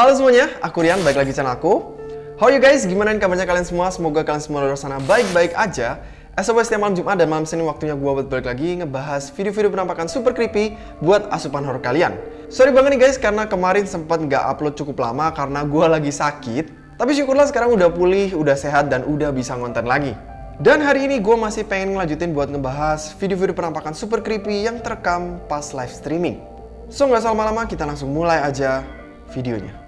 Halo semuanya, aku Rian, balik lagi channel aku. How you guys? Gimana kabarnya kalian semua? Semoga kalian semua di sana baik-baik aja. As always, setiap malam Jumat dan malam Senin waktunya gue buat balik lagi ngebahas video-video penampakan super creepy buat asupan horror kalian. Sorry banget nih guys, karena kemarin sempat nggak upload cukup lama karena gue lagi sakit. Tapi syukurlah sekarang udah pulih, udah sehat, dan udah bisa ngonten lagi. Dan hari ini gue masih pengen ngelanjutin buat ngebahas video-video penampakan super creepy yang terekam pas live streaming. So nggak usah lama-lama, kita langsung mulai aja videonya.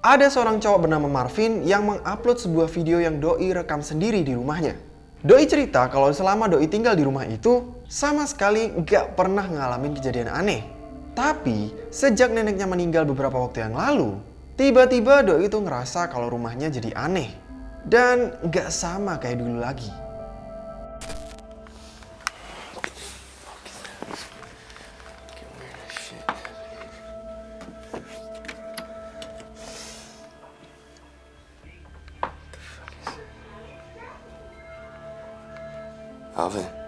Ada seorang cowok bernama Marvin yang mengupload sebuah video yang Doi rekam sendiri di rumahnya. Doi cerita kalau selama Doi tinggal di rumah itu, sama sekali nggak pernah ngalamin kejadian aneh. Tapi, sejak neneknya meninggal beberapa waktu yang lalu, tiba-tiba Doi itu ngerasa kalau rumahnya jadi aneh. Dan nggak sama kayak dulu lagi. Alvin.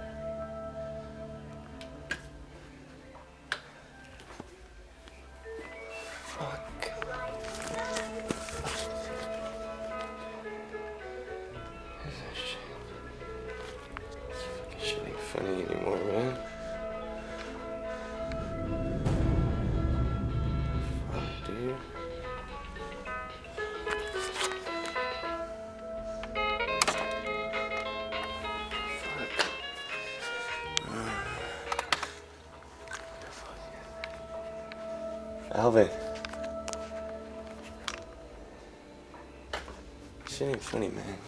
love it. Shitty, funny, man.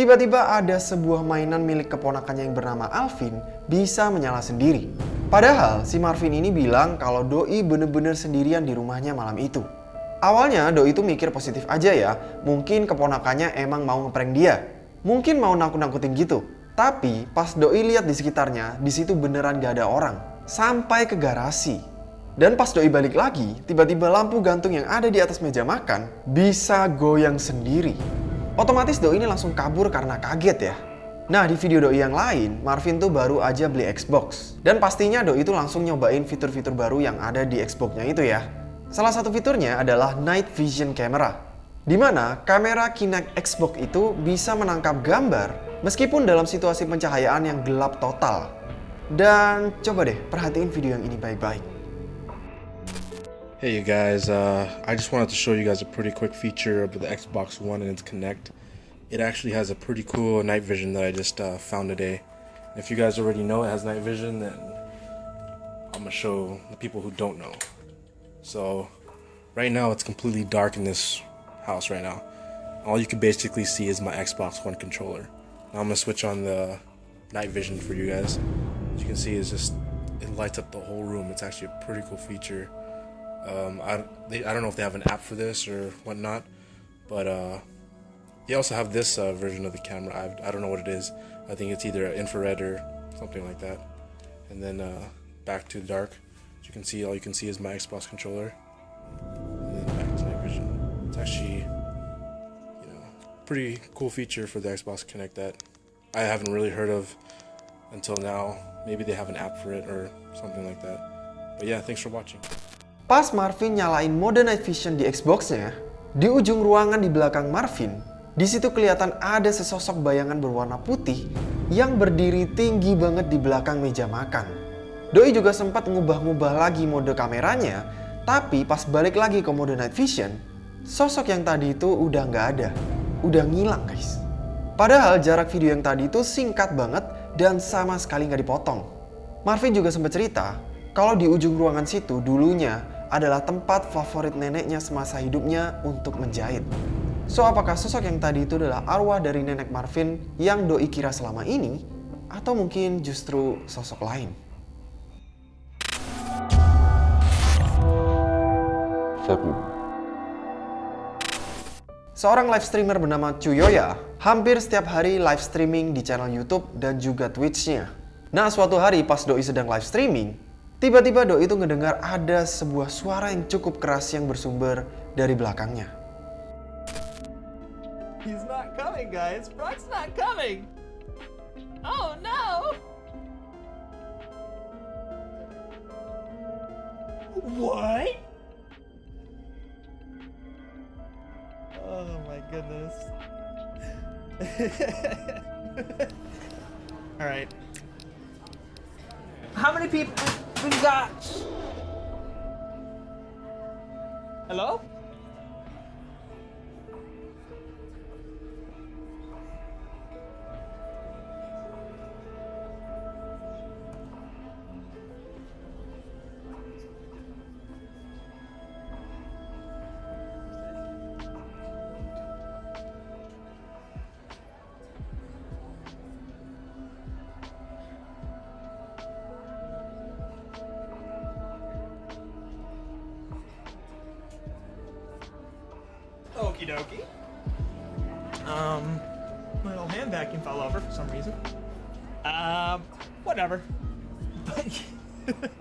Tiba-tiba ada sebuah mainan milik keponakannya yang bernama Alvin bisa menyala sendiri. Padahal si Marvin ini bilang kalau Doi bener-bener sendirian di rumahnya malam itu. Awalnya Doi itu mikir positif aja ya, mungkin keponakannya emang mau ngeprank dia. Mungkin mau nakut-nakutin gitu. Tapi pas Doi lihat di sekitarnya, di situ beneran gak ada orang. Sampai ke garasi. Dan pas Doi balik lagi, tiba-tiba lampu gantung yang ada di atas meja makan bisa goyang sendiri. Otomatis Doi ini langsung kabur karena kaget ya. Nah di video Doi yang lain, Marvin tuh baru aja beli Xbox. Dan pastinya Doi itu langsung nyobain fitur-fitur baru yang ada di Xbox-nya itu ya. Salah satu fiturnya adalah Night Vision Camera. Di mana kamera Kinect Xbox itu bisa menangkap gambar meskipun dalam situasi pencahayaan yang gelap total. Dan coba deh perhatiin video yang ini baik-baik. Hey you guys, uh, I just wanted to show you guys a pretty quick feature of the Xbox One and its Connect. It actually has a pretty cool night vision that I just uh, found today. If you guys already know it has night vision, then I'm gonna show the people who don't know. So, right now it's completely dark in this house right now. All you can basically see is my Xbox One controller. Now I'm gonna switch on the night vision for you guys. As you can see, it's just it lights up the whole room. It's actually a pretty cool feature. Um, I, they, I don't know if they have an app for this or whatnot, but uh, they also have this uh, version of the camera. I, I don't know what it is. I think it's either infrared or something like that. And then uh, back to the dark. As you can see, all you can see is my Xbox controller. And then back to night vision. It's actually, you know, pretty cool feature for the Xbox Connect that I haven't really heard of until now. Maybe they have an app for it or something like that. But yeah, thanks for watching. Pas Marvin nyalain mode night vision di Xbox-nya, di ujung ruangan di belakang Marvin, di situ kelihatan ada sesosok bayangan berwarna putih yang berdiri tinggi banget di belakang meja makan. Doi juga sempat ngubah-ngubah lagi mode kameranya, tapi pas balik lagi ke mode night vision, sosok yang tadi itu udah nggak ada. Udah ngilang guys. Padahal jarak video yang tadi itu singkat banget dan sama sekali nggak dipotong. Marvin juga sempat cerita kalau di ujung ruangan situ dulunya adalah tempat favorit neneknya semasa hidupnya untuk menjahit. So, apakah sosok yang tadi itu adalah arwah dari nenek Marvin yang doi kira selama ini? Atau mungkin justru sosok lain? Seorang live streamer bernama Chuyoya hampir setiap hari live streaming di channel YouTube dan juga Twitch-nya. Nah, suatu hari pas Doi sedang live streaming, tiba-tiba Doi itu ngedengar ada sebuah suara yang cukup keras yang bersumber dari belakangnya. He's not coming, guys. Brock's not coming. Oh no! What? Oh my goodness. All right. How many people got? Hello? Dokie. Um, my little hand vacuum fell over for some reason. Um, whatever.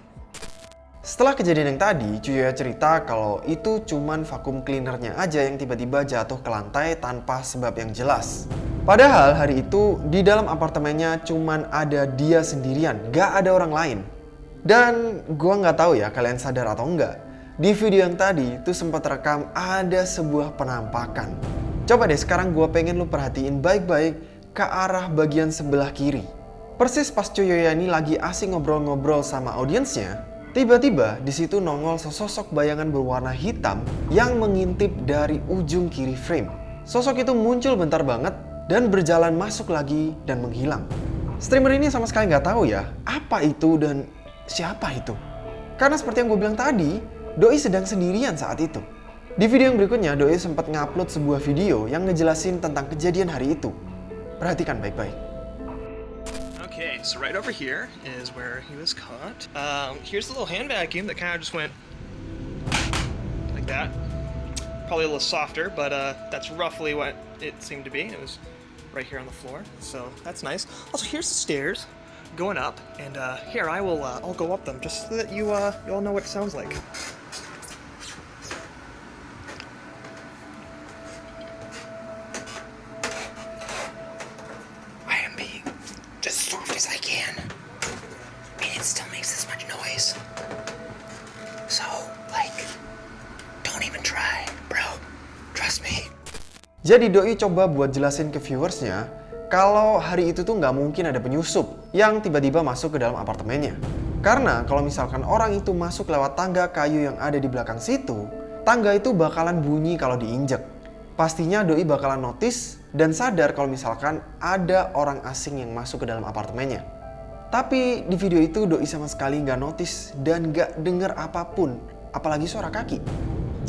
Setelah kejadian yang tadi, Cuyoya cerita kalau itu cuman vakum cleanernya aja yang tiba-tiba jatuh ke lantai tanpa sebab yang jelas. Padahal hari itu di dalam apartemennya cuman ada dia sendirian, gak ada orang lain. Dan gua nggak tahu ya kalian sadar atau enggak, di video yang tadi itu sempat rekam ada sebuah penampakan. Coba deh sekarang gua pengen lu perhatiin baik-baik ke arah bagian sebelah kiri. Persis pas Cuyoya ini lagi asing ngobrol-ngobrol sama audiensnya, tiba-tiba di situ nongol sesosok bayangan berwarna hitam yang mengintip dari ujung kiri frame. Sosok itu muncul bentar banget dan berjalan masuk lagi dan menghilang. Streamer ini sama sekali nggak tahu ya apa itu dan siapa itu. Karena seperti yang gue bilang tadi, Doi sedang sendirian saat itu. Di video yang berikutnya, Doi sempat ngupload sebuah video yang ngejelasin tentang kejadian hari itu. Perhatikan baik-baik. okay, so right over here is where he was caught. Um, here's the little hand vacuum that kind of just went like that. Probably a little softer, but uh, that's roughly what it seemed to be. It was right here on the floor, so that's nice. Also, here's the stairs going up, and uh, here I will uh, I'll go up them just so that you uh, you all know what it sounds like. Even try, bro. Trust me. Jadi Doi coba buat jelasin ke viewersnya kalau hari itu tuh nggak mungkin ada penyusup yang tiba-tiba masuk ke dalam apartemennya. Karena kalau misalkan orang itu masuk lewat tangga kayu yang ada di belakang situ, tangga itu bakalan bunyi kalau diinjek. Pastinya Doi bakalan notice dan sadar kalau misalkan ada orang asing yang masuk ke dalam apartemennya. Tapi di video itu Doi sama sekali nggak notice dan nggak denger apa pun, apalagi suara kaki.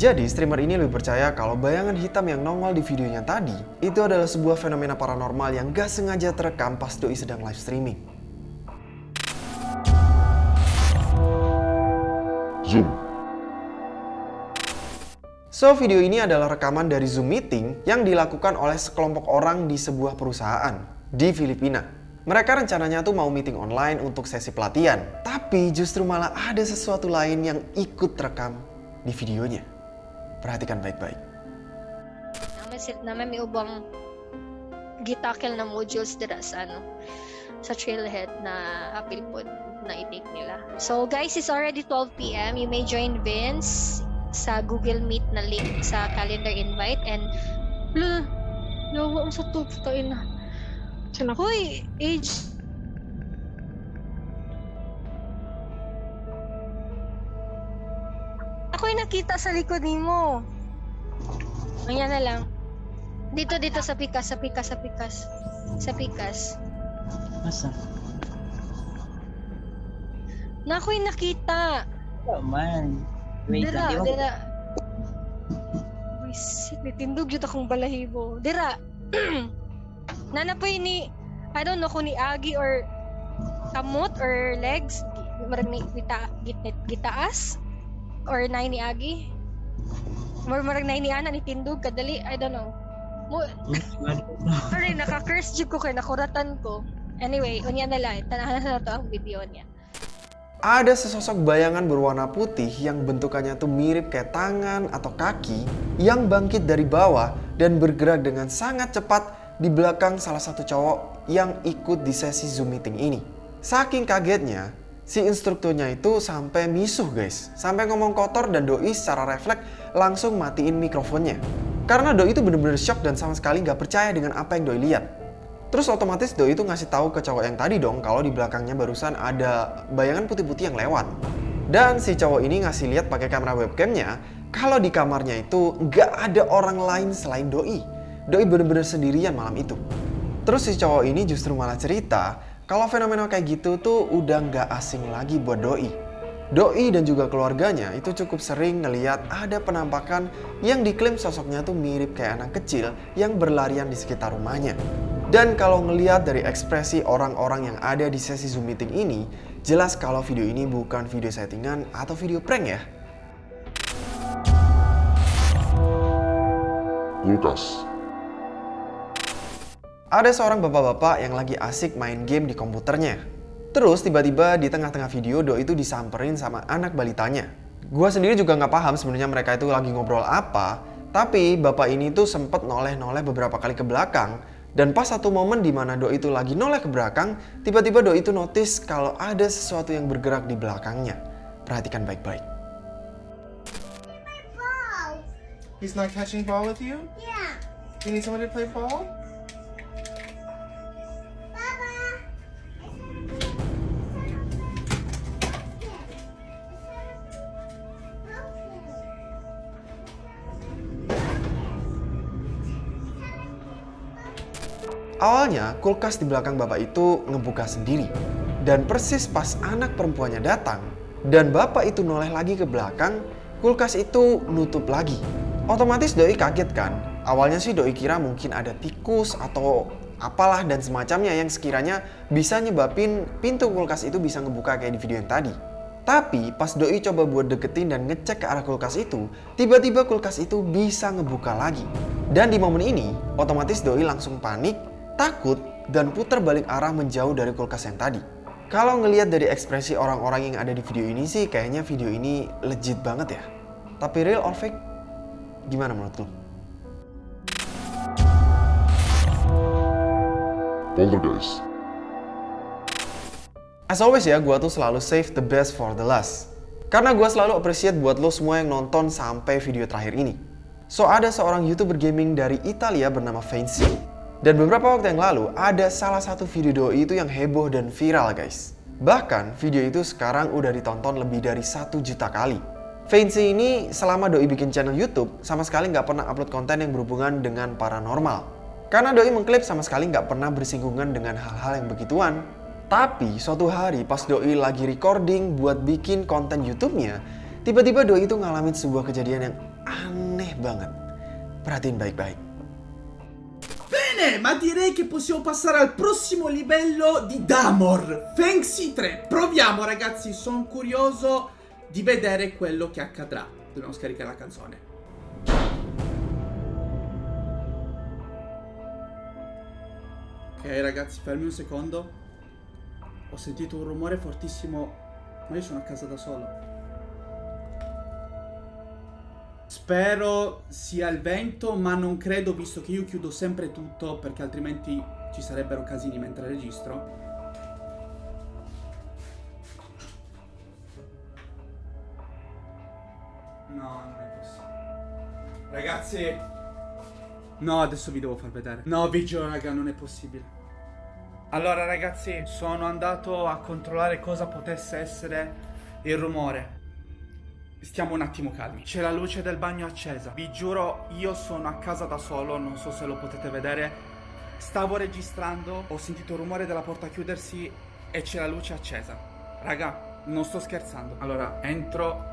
Jadi streamer ini lebih percaya kalau bayangan hitam yang nongol di videonya tadi itu adalah sebuah fenomena paranormal yang gak sengaja terekam pas Doi sedang live streaming. Zoom. So, video ini adalah rekaman dari Zoom meeting yang dilakukan oleh sekelompok orang di sebuah perusahaan di Filipina. Mereka rencananya tuh mau meeting online untuk sesi pelatihan, tapi justru malah ada sesuatu lain yang ikut rekam di videonya. Perhatikan baik-baik. naman sila naman may ubang gitakil na modules dira sa ano sa trailhead na apil po na i-take nila. So guys, it's already 12 p.m. You may join Vince sa Google Meet na link sa calendar invite and Lo, yawa ang sa to, putain na. Saan ako? Hoy, age. Ako yung nakita sa likod mo. Ayan na lang. Dito, dito sa pikas, sa pikas, sa pikas. Sa pikas. Masa? Na ako yung nakita. Oh man. Wait Dira, lang, di dira. Wisit, nitindog yun akong balahibo. Dira. Nanapoy ni, I don't know kung ni Agi or kamot or legs. Ni gita, git, gitaas. Or nai ni Agi. Mar marag nai ni Ana ni Tindog kadali, I don't know. Mo, sorry, naka-curse jud ko kay nakuratan ko. Anyway, unya na lang. Tanahan na to ang video niya. Ada sesosok bayangan berwarna putih yang bentukannya tuh mirip kayak tangan atau kaki yang bangkit dari bawah dan bergerak dengan sangat cepat di belakang salah satu cowok yang ikut di sesi Zoom meeting ini. Saking kagetnya, si instrukturnya itu sampai misuh guys. Sampai ngomong kotor dan Doi secara refleks langsung matiin mikrofonnya. Karena Doi itu bener-bener shock dan sama sekali nggak percaya dengan apa yang Doi lihat. Terus otomatis Doi itu ngasih tahu ke cowok yang tadi dong kalau di belakangnya barusan ada bayangan putih-putih yang lewat. Dan si cowok ini ngasih lihat pakai kamera webcamnya kalau di kamarnya itu nggak ada orang lain selain Doi. Doi bener-bener sendirian malam itu. Terus si cowok ini justru malah cerita kalau fenomena kayak gitu tuh udah nggak asing lagi buat Doi. Doi dan juga keluarganya itu cukup sering ngeliat ada penampakan yang diklaim sosoknya tuh mirip kayak anak kecil yang berlarian di sekitar rumahnya. Dan kalau ngeliat dari ekspresi orang-orang yang ada di sesi Zoom meeting ini, jelas kalau video ini bukan video settingan atau video prank ya. Lucas. Ada seorang bapak-bapak yang lagi asik main game di komputernya. Terus tiba-tiba di tengah-tengah video Doi itu disamperin sama anak balitanya. Gua sendiri juga nggak paham sebenarnya mereka itu lagi ngobrol apa, tapi bapak ini tuh sempet noleh-noleh beberapa kali ke belakang dan pas satu momen di mana Doi itu lagi noleh ke belakang, tiba-tiba Doi itu notice kalau ada sesuatu yang bergerak di belakangnya. Perhatikan baik-baik. He's not catching ball with you? Yeah. You need somebody to play ball? Awalnya, kulkas di belakang bapak itu ngebuka sendiri. Dan persis pas anak perempuannya datang, dan bapak itu noleh lagi ke belakang, kulkas itu nutup lagi. Otomatis Doi kaget kan? Awalnya sih Doi kira mungkin ada tikus atau apalah dan semacamnya yang sekiranya bisa nyebabin pintu kulkas itu bisa ngebuka kayak di video yang tadi. Tapi pas Doi coba buat deketin dan ngecek ke arah kulkas itu, tiba-tiba kulkas itu bisa ngebuka lagi. Dan di momen ini, otomatis Doi langsung panik, takut, dan putar balik arah menjauh dari kulkas yang tadi. Kalau ngelihat dari ekspresi orang-orang yang ada di video ini sih, kayaknya video ini legit banget ya. Tapi real or fake? Gimana menurut lo? Poltergeist. As always ya, gue tuh selalu save the best for the last. Karena gue selalu appreciate buat lo semua yang nonton sampai video terakhir ini. So, ada seorang youtuber gaming dari Italia bernama Fancy. Dan beberapa waktu yang lalu, ada salah satu video doi itu yang heboh dan viral guys. Bahkan, video itu sekarang udah ditonton lebih dari satu juta kali. Fancy ini selama doi bikin channel YouTube, sama sekali nggak pernah upload konten yang berhubungan dengan paranormal. Karena doi mengklaim sama sekali nggak pernah bersinggungan dengan hal-hal yang begituan. Tapi suatu hari pas doi lagi recording buat bikin konten YouTube-nya, tiba-tiba doi itu ngalamin sebuah kejadian yang aneh banget. Perhatiin baik-baik. Bene, ma direi che possiamo passare al prossimo livello di Damor. Fancy 3. Proviamo ragazzi, sono curioso di vedere quello che accadrà. Dobbiamo scaricare la canzone. Ok ragazzi, fermi un secondo. Ho sentito un rumore fortissimo, ma io sono a casa da solo. Spero sia il vento, ma non credo visto che io chiudo sempre tutto perché altrimenti ci sarebbero casini mentre registro. No, non è possibile. Ragazzi! No, adesso vi devo far vedere. No, vi giuro, raga, non è possibile. Allora ragazzi, sono andato a controllare cosa potesse essere il rumore. Stiamo un attimo calmi. C'è la luce del bagno accesa. Vi giuro, io sono a casa da solo, non so se lo potete vedere. Stavo registrando, ho sentito il rumore della porta chiudersi e c'è la luce accesa. Raga, non sto scherzando. Allora, entro.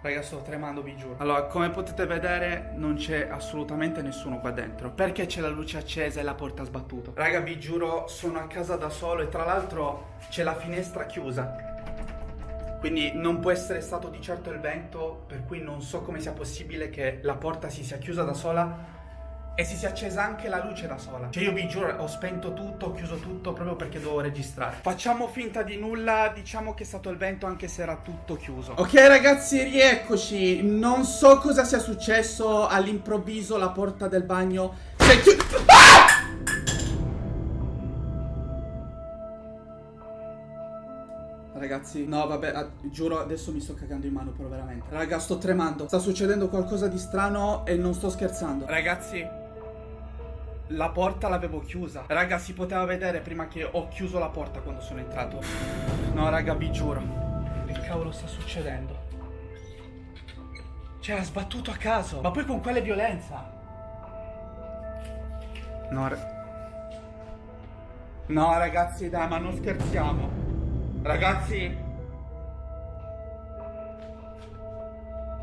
Raga, sto tremando, vi giuro. Allora, come potete vedere, non c'è assolutamente nessuno qua dentro. Perché c'è la luce accesa e la porta sbattuta? Raga, vi giuro, sono a casa da solo e tra l'altro c'è la finestra chiusa. Quindi non può essere stato di certo il vento, per cui non so come sia possibile che la porta si sia chiusa da sola e si sia accesa anche la luce da sola. Cioè io vi giuro, ho spento tutto, ho chiuso tutto proprio perché dovevo registrare. Facciamo finta di nulla, diciamo che è stato il vento anche se era tutto chiuso. Ok ragazzi, rieccoci. Non so cosa sia successo, all'improvviso la porta del bagno si è chiusa. Ah! Ragazzi, no vabbè, ah, giuro adesso mi sto cagando in mano però veramente Raga, sto tremando Sta succedendo qualcosa di strano e non sto scherzando Ragazzi La porta l'avevo chiusa. Raga, si poteva vedere prima che ho chiuso la porta quando sono entrato. No raga, vi giuro. Che cavolo sta succedendo? Cioè, ha sbattuto a caso. Ma poi con quale violenza? No, No ragazzi, dai, ma non scherziamo. Ragazzi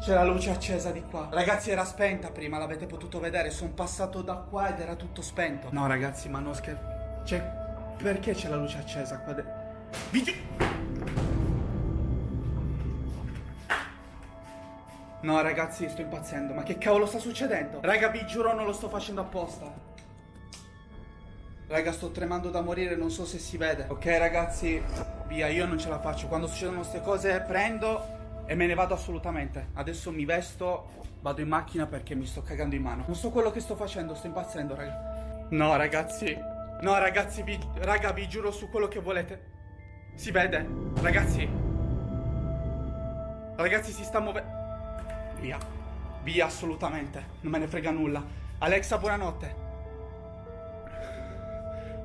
C'è la luce accesa di qua. Ragazzi era spenta prima L'avete potuto vedere. Sono passato da qua ed era tutto spento. No ragazzi ma non scherzo Cioè Perché c'è la luce accesa qua de- Vi gi- No ragazzi sto impazzendo Ma che cavolo sta succedendo? Raga vi giuro non lo sto facendo apposta. Raga, sto tremando da morire, non so se si vede. Ok, ragazzi, via, io non ce la faccio. Quando succedono queste cose, prendo e me ne vado assolutamente. Adesso mi vesto, vado in macchina perché mi sto cagando in mano. Non so quello che sto facendo, sto impazzendo, raga. No, ragazzi. No, ragazzi, vi, raga, vi giuro su quello che volete. Si vede, ragazzi. Ragazzi, si sta muovendo. Via. Via, assolutamente. Non me ne frega nulla. Alexa, buonanotte.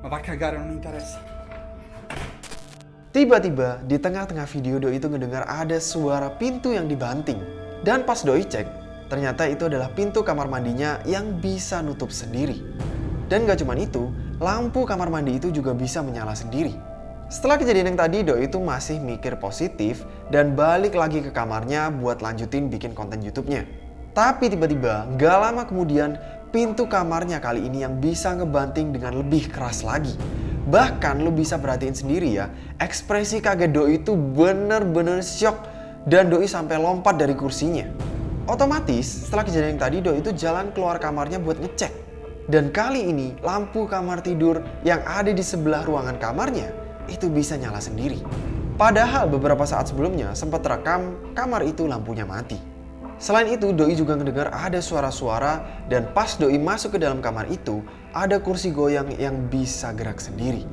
Ma va a cagare, non interessa. Tiba-tiba di tengah-tengah video Doi itu ngedengar ada suara pintu yang dibanting. Dan pas Doi cek, ternyata itu adalah pintu kamar mandinya yang bisa nutup sendiri. Dan gak cuma itu, lampu kamar mandi itu juga bisa menyala sendiri. Setelah kejadian yang tadi, Doi itu masih mikir positif dan balik lagi ke kamarnya buat lanjutin bikin konten YouTube-nya. Tapi tiba-tiba, gak lama kemudian, pintu kamarnya kali ini yang bisa ngebanting dengan lebih keras lagi. Bahkan lo bisa perhatiin sendiri ya, ekspresi kaget Doi itu bener-bener shock dan Doi sampai lompat dari kursinya. Otomatis setelah kejadian tadi Doi itu jalan keluar kamarnya buat ngecek. Dan kali ini lampu kamar tidur yang ada di sebelah ruangan kamarnya itu bisa nyala sendiri. Padahal beberapa saat sebelumnya sempat rekam kamar itu lampunya mati. Selain itu, Doi juga mendengar ada suara-suara dan pas Doi masuk ke dalam kamar itu, ada kursi goyang yang bisa gerak sendiri.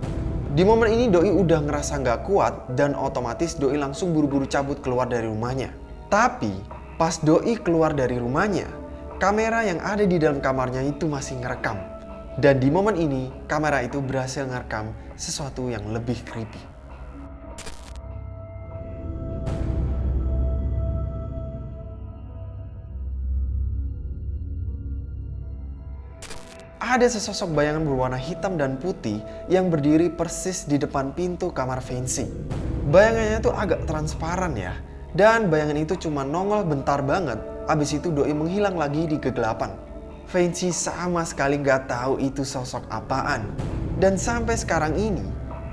Di momen ini Doi udah ngerasa nggak kuat dan otomatis Doi langsung buru-buru cabut keluar dari rumahnya. Tapi pas Doi keluar dari rumahnya, kamera yang ada di dalam kamarnya itu masih ngerekam. Dan di momen ini, kamera itu berhasil ngerekam sesuatu yang lebih creepy. Ada sesosok bayangan berwarna hitam dan putih yang berdiri persis di depan pintu kamar Fancy. Bayangannya tuh agak transparan ya. Dan bayangan itu cuma nongol bentar banget, abis itu doi menghilang lagi di kegelapan. Fancy sama sekali nggak tahu itu sosok apaan. Dan sampai sekarang ini,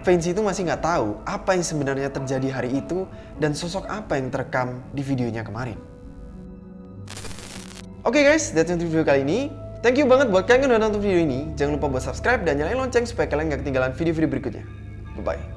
Fancy itu masih nggak tahu apa yang sebenarnya terjadi hari itu dan sosok apa yang terekam di videonya kemarin. Oke okay guys, that's it video kali ini. Thank you banget buat kalian yang udah nonton video ini. Jangan lupa buat subscribe dan nyalain lonceng supaya kalian gak ketinggalan video-video berikutnya. Bye-bye.